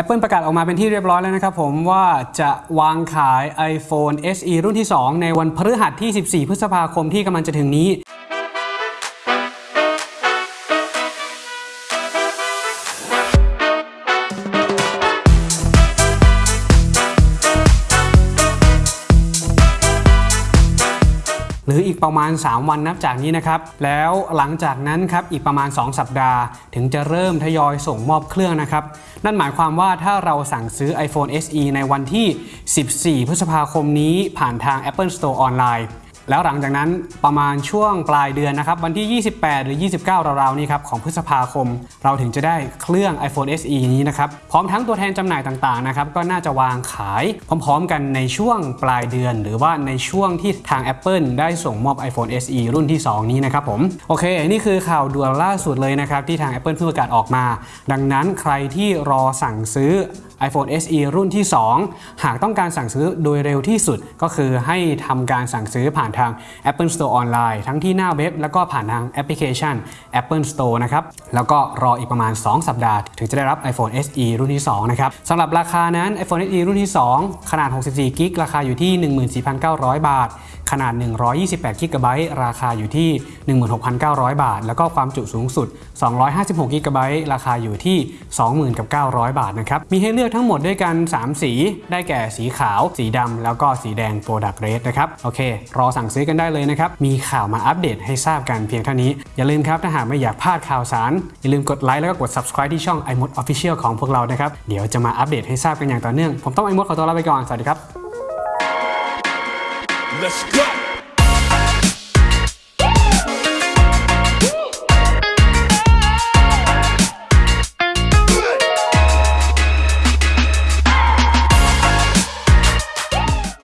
Apple ประกาศออกมาเป็นที่เรียบร้อยแล้วนะครับผมว่าจะวางขาย iPhone SE รุ่นที่ 2 ในวันพฤหัสที่ 14 พฤษภาคมที่กำลังจะถึงนี้ หรืออีกประมาณ 3 วันนับจากนี้นะครับ แล้วหลังจากนั้นครับอีกประมาณ 2 สัปดาห์ ถึงจะเริ่มทยอยส่งมอบเครื่องนะครับ นั่นหมายความว่าถ้าเราสั่งซื้อ iPhone SE ในวันที่ 14 พฤษภาคมนี้ผ่านทาง Apple Store ออนไลน์ แล้วหลังจากนั้นประมาณช่วงปลายเดือนนะครับ วันที่ 28 หรือ 29 ราวๆนี้ครับของพฤษภาคม เราถึงจะได้เครื่อง iPhone SE นี้นะครับ พร้อมทั้งตัวแทนจำหน่ายต่างๆนะครับ ก็น่าจะวางขายพร้อมๆกันในช่วงปลายเดือน หรือว่าในช่วงที่ทาง Apple ได้ส่งมอบ iPhone SE รุ่นที่ 2 นี้นะครับผมโอเค นี่คือข่าวด่วนล่าสุดเลยนะครับที่ทาง Apple เพิ่งประกาศออกมา ดังนั้นใครที่รอสั่งซื้อ iPhone SE รุ่นที่ 2 หากต้องการสั่งซื้อโดยเร็วที่สุดก็คือให้ทำการสั่งซื้อผ่านทาง Apple Store ออนไลน์ทั้งที่หน้าเว็บ แล้วก็ผ่านทางแอปพลิเคชัน Apple Store นะครับ แล้วก็รออีกประมาณ 2 สัปดาห์ ถึงจะได้รับ iPhone SE รุ่นที่ 2 นะครับสำหรับราคานั้น iPhone SE รุ่นที่ 2 ขนาด 64กิกราคาอยู่ที่ 14,900 บาท ขนาด 128กิกะไบต์ราคาอยู่ที่ 16,900 บาท แล้วก็ความจุสูงสุด 256กิกะไบต์ราคาอยู่ที่ 20,900 บาทนะครับ มีให้เลือกทั้งหมดด้วยกัน 3 สี ได้แก่สีขาว สีดำแล้วก็สีแดง Product Red นะครับ โอเค รอสั่งซื้อกันได้เลยนะครับ มีข่าวมาอัปเดตให้ทราบกันเพียงเท่านี้ อย่าลืมครับถ้าหากไม่อยากพลาดข่าวสาร อย่าลืมกดไลค์แล้วก็กด subscribe ที่ช่อง iMod Official ของพวกเรานะครับ เดี๋ยวจะมาอัปเดตให้ทราบกันอย่างต่อเนื่อง ผมต้อง iMod ขอตัวลาไปก่อน สวัสดีครับ Let's go.